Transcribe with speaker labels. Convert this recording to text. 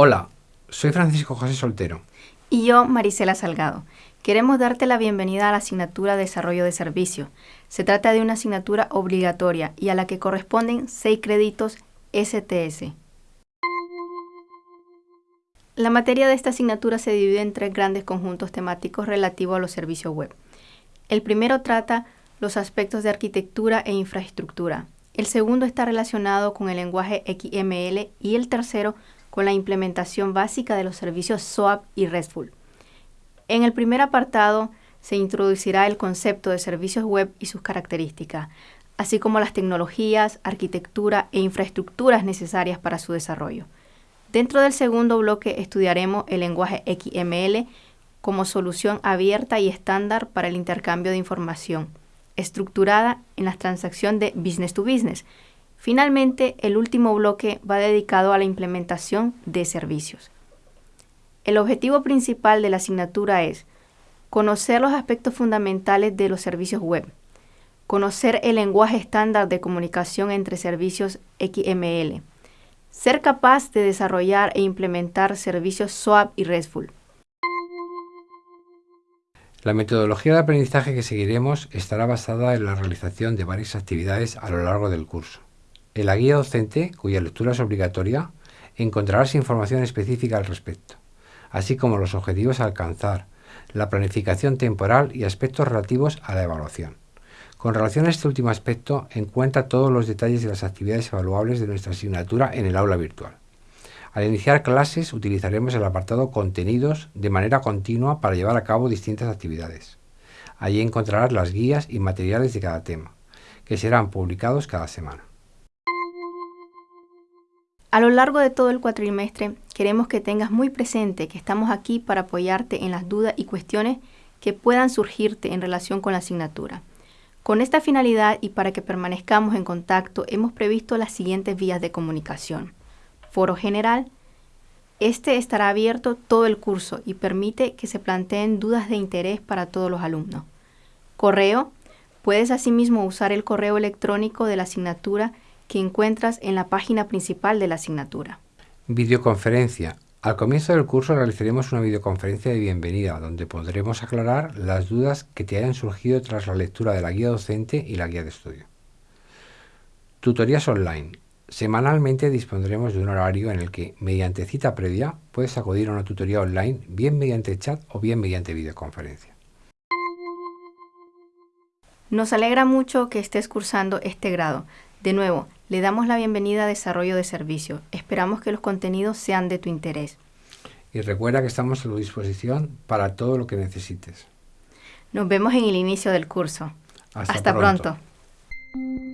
Speaker 1: Hola, soy Francisco José Soltero.
Speaker 2: Y yo, Marisela Salgado. Queremos darte la bienvenida a la asignatura Desarrollo de Servicio. Se trata de una asignatura obligatoria y a la que corresponden seis créditos STS. La materia de esta asignatura se divide en tres grandes conjuntos temáticos relativos a los servicios web. El primero trata los aspectos de arquitectura e infraestructura. El segundo está relacionado con el lenguaje XML y el tercero con la implementación básica de los servicios SOAP y RESTful. En el primer apartado se introducirá el concepto de servicios web y sus características, así como las tecnologías, arquitectura e infraestructuras necesarias para su desarrollo. Dentro del segundo bloque estudiaremos el lenguaje XML como solución abierta y estándar para el intercambio de información, estructurada en la transacción de business to business. Finalmente, el último bloque va dedicado a la implementación de servicios. El objetivo principal de la asignatura es conocer los aspectos fundamentales de los servicios web, conocer el lenguaje estándar de comunicación entre servicios XML, ser capaz de desarrollar e implementar servicios SOAP y RESTful.
Speaker 1: La metodología de aprendizaje que seguiremos estará basada en la realización de varias actividades a lo largo del curso. En la guía docente, cuya lectura es obligatoria, encontrarás información específica al respecto, así como los objetivos a alcanzar, la planificación temporal y aspectos relativos a la evaluación. Con relación a este último aspecto, encuentra todos los detalles de las actividades evaluables de nuestra asignatura en el aula virtual. Al iniciar clases utilizaremos el apartado Contenidos de manera continua para llevar a cabo distintas actividades. Allí encontrarás las guías y materiales de cada tema, que serán publicados cada semana.
Speaker 2: A lo largo de todo el cuatrimestre queremos que tengas muy presente que estamos aquí para apoyarte en las dudas y cuestiones que puedan surgirte en relación con la asignatura. Con esta finalidad y para que permanezcamos en contacto, hemos previsto las siguientes vías de comunicación. Foro general. Este estará abierto todo el curso y permite que se planteen dudas de interés para todos los alumnos. Correo. Puedes asimismo usar el correo electrónico de la asignatura que encuentras en la página principal de la asignatura.
Speaker 1: Videoconferencia. Al comienzo del curso realizaremos una videoconferencia de bienvenida donde podremos aclarar las dudas que te hayan surgido tras la lectura de la guía docente y la guía de estudio. Tutorías online. Semanalmente dispondremos de un horario en el que, mediante cita previa, puedes acudir a una tutoría online bien mediante chat o bien mediante videoconferencia.
Speaker 2: Nos alegra mucho que estés cursando este grado. De nuevo, le damos la bienvenida a Desarrollo de Servicio. Esperamos que los contenidos sean de tu interés.
Speaker 1: Y recuerda que estamos a tu disposición para todo lo que necesites.
Speaker 2: Nos vemos en el inicio del curso.
Speaker 1: Hasta,
Speaker 2: Hasta pronto.
Speaker 1: pronto.